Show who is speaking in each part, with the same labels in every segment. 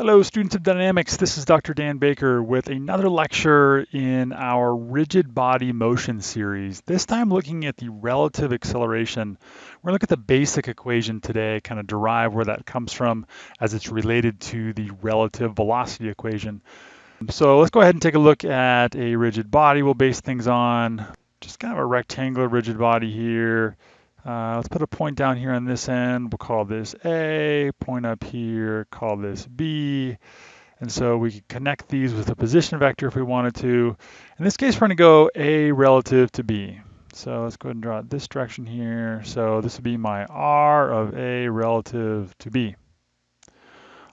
Speaker 1: Hello, students of dynamics. This is Dr. Dan Baker with another lecture in our rigid body motion series. This time looking at the relative acceleration. We're going to look at the basic equation today, kind of derive where that comes from as it's related to the relative velocity equation. So let's go ahead and take a look at a rigid body we'll base things on. Just kind of a rectangular rigid body here. Uh, let's put a point down here on this end. We'll call this A, point up here, call this B. And so we can connect these with a position vector if we wanted to. In this case, we're going to go A relative to B. So let's go ahead and draw it this direction here. So this would be my R of A relative to B.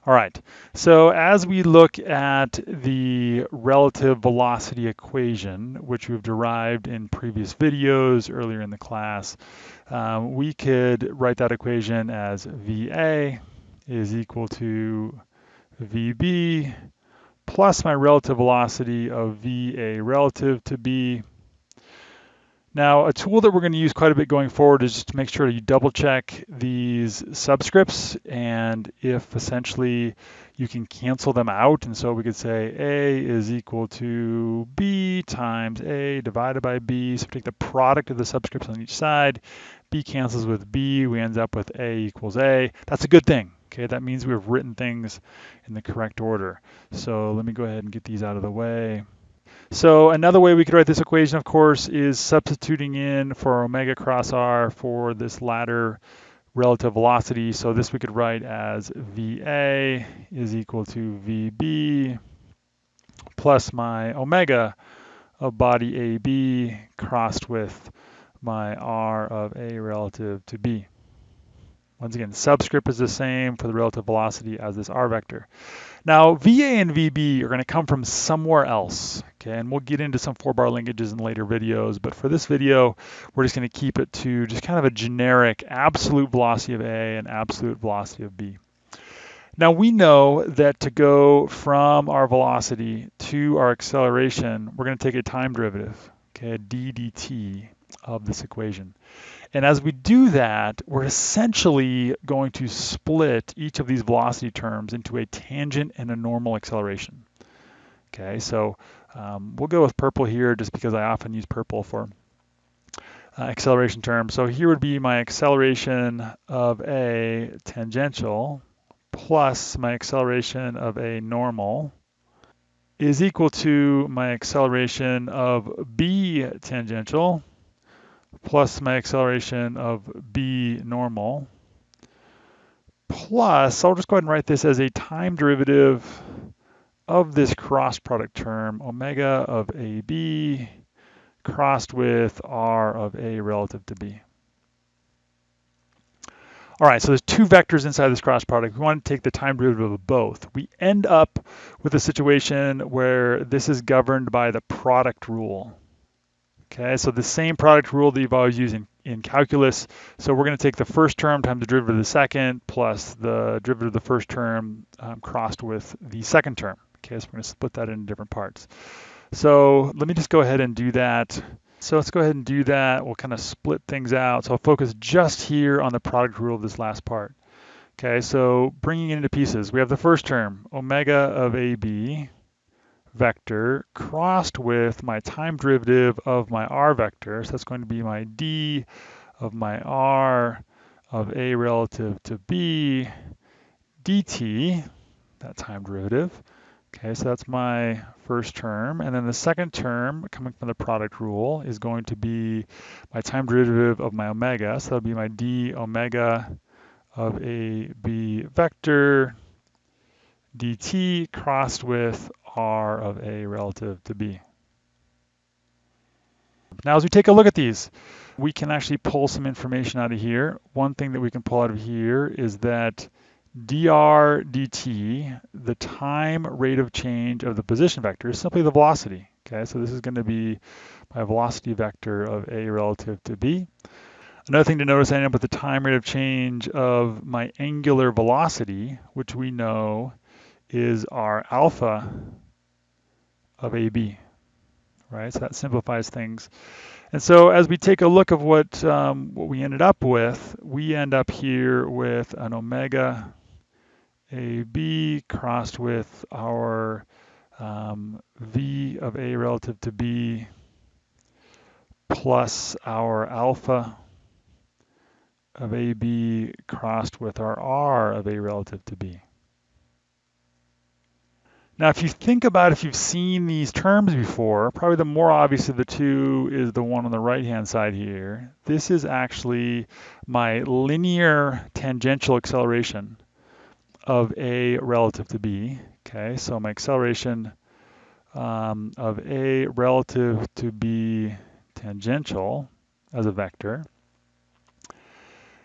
Speaker 1: All right, so as we look at the relative velocity equation, which we've derived in previous videos earlier in the class, um, we could write that equation as VA is equal to VB plus my relative velocity of VA relative to B now, a tool that we're going to use quite a bit going forward is just to make sure you double check these subscripts and if essentially you can cancel them out. And so we could say A is equal to B times A divided by B. So take the product of the subscripts on each side. B cancels with B. We end up with A equals A. That's a good thing. Okay, that means we've written things in the correct order. So let me go ahead and get these out of the way. So another way we could write this equation, of course, is substituting in for omega cross r for this latter relative velocity. So this we could write as VA is equal to VB plus my omega of body AB crossed with my R of A relative to B. Once again, subscript is the same for the relative velocity as this R vector. Now, VA and VB are going to come from somewhere else, okay? And we'll get into some four-bar linkages in later videos, but for this video, we're just going to keep it to just kind of a generic absolute velocity of A and absolute velocity of B. Now we know that to go from our velocity to our acceleration, we're going to take a time derivative, okay, d dt of this equation. And as we do that, we're essentially going to split each of these velocity terms into a tangent and a normal acceleration. Okay, so um, we'll go with purple here just because I often use purple for uh, acceleration terms. So here would be my acceleration of A tangential plus my acceleration of A normal is equal to my acceleration of B tangential plus my acceleration of b normal plus, I'll just go ahead and write this as a time derivative of this cross product term, omega of AB crossed with R of A relative to B. All right, so there's two vectors inside this cross product. We want to take the time derivative of both. We end up with a situation where this is governed by the product rule. Okay, so the same product rule that you've always used in, in calculus. So we're going to take the first term times the derivative of the second plus the derivative of the first term um, crossed with the second term. Okay, so we're going to split that into different parts. So let me just go ahead and do that. So let's go ahead and do that. We'll kind of split things out. So I'll focus just here on the product rule of this last part. Okay, so bringing it into pieces, we have the first term, omega of AB vector crossed with my time derivative of my r vector. So that's going to be my d of my r of a relative to b dt, that time derivative. Okay, so that's my first term. And then the second term, coming from the product rule, is going to be my time derivative of my omega. So that'll be my d omega of a b vector dt crossed with r of a relative to b. Now as we take a look at these, we can actually pull some information out of here. One thing that we can pull out of here is that dr dt, the time rate of change of the position vector, is simply the velocity. Okay, so this is going to be my velocity vector of a relative to b. Another thing to notice, I end up with the time rate of change of my angular velocity, which we know is our alpha of AB, right? So that simplifies things. And so as we take a look of what, um, what we ended up with, we end up here with an omega AB crossed with our um, V of A relative to B plus our alpha of AB crossed with our R of A relative to B. Now, if you think about if you've seen these terms before, probably the more obvious of the two is the one on the right-hand side here. This is actually my linear tangential acceleration of A relative to B. Okay, so my acceleration um, of A relative to B tangential as a vector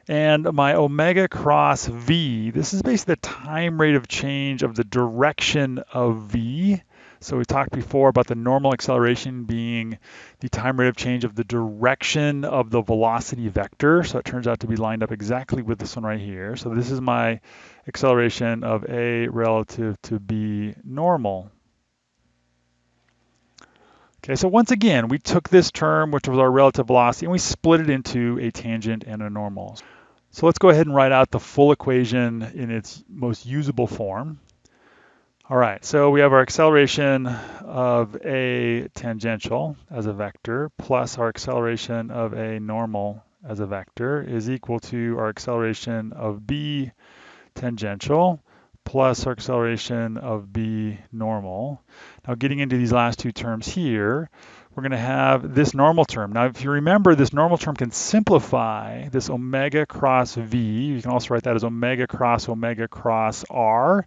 Speaker 1: and my omega cross v, this is basically the time rate of change of the direction of v. So we talked before about the normal acceleration being the time rate of change of the direction of the velocity vector. So it turns out to be lined up exactly with this one right here. So this is my acceleration of a relative to b normal. Okay, so once again, we took this term, which was our relative velocity, and we split it into a tangent and a normal. So let's go ahead and write out the full equation in its most usable form. All right, so we have our acceleration of a tangential as a vector plus our acceleration of a normal as a vector is equal to our acceleration of b tangential plus our acceleration of b normal. Now getting into these last two terms here, we're going to have this normal term. Now if you remember, this normal term can simplify this omega cross v. You can also write that as omega cross omega cross r.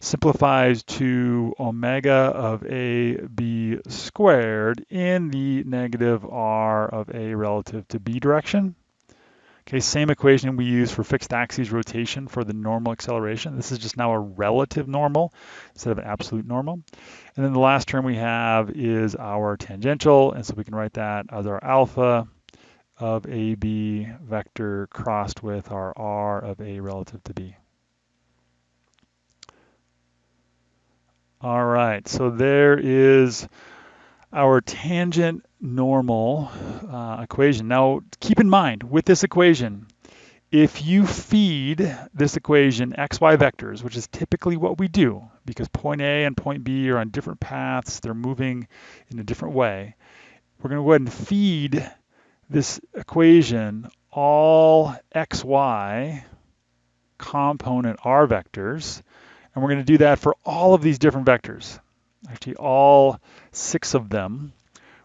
Speaker 1: Simplifies to omega of a b squared in the negative r of a relative to b direction. Okay, same equation we use for fixed axis rotation for the normal acceleration. This is just now a relative normal instead of an absolute normal. And then the last term we have is our tangential, and so we can write that as our alpha of AB vector crossed with our R of A relative to B. All right, so there is our tangent normal uh, equation. Now, keep in mind with this equation, if you feed this equation xy vectors, which is typically what we do, because point A and point B are on different paths, they're moving in a different way, we're going to go ahead and feed this equation all xy component r vectors, and we're going to do that for all of these different vectors actually all six of them,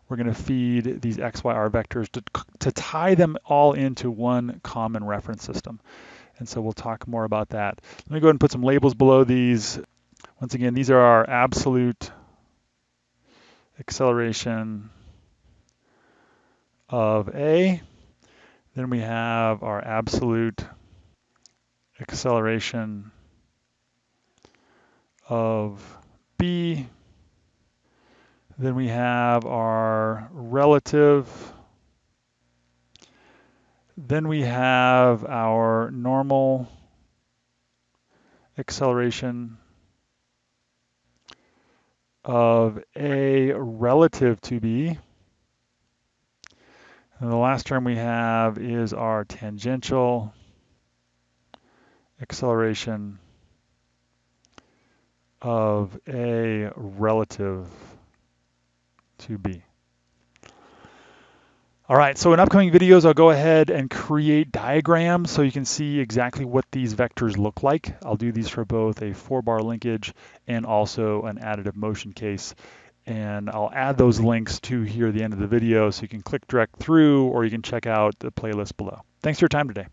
Speaker 1: we're going to feed these XYR vectors to, to tie them all into one common reference system. And so we'll talk more about that. Let me go ahead and put some labels below these. Once again, these are our absolute acceleration of A. Then we have our absolute acceleration of B. Then we have our relative. Then we have our normal acceleration of A relative to B. And the last term we have is our tangential acceleration of A relative to B. All right, so in upcoming videos, I'll go ahead and create diagrams so you can see exactly what these vectors look like. I'll do these for both a four bar linkage and also an additive motion case. And I'll add those links to here at the end of the video so you can click direct through or you can check out the playlist below. Thanks for your time today.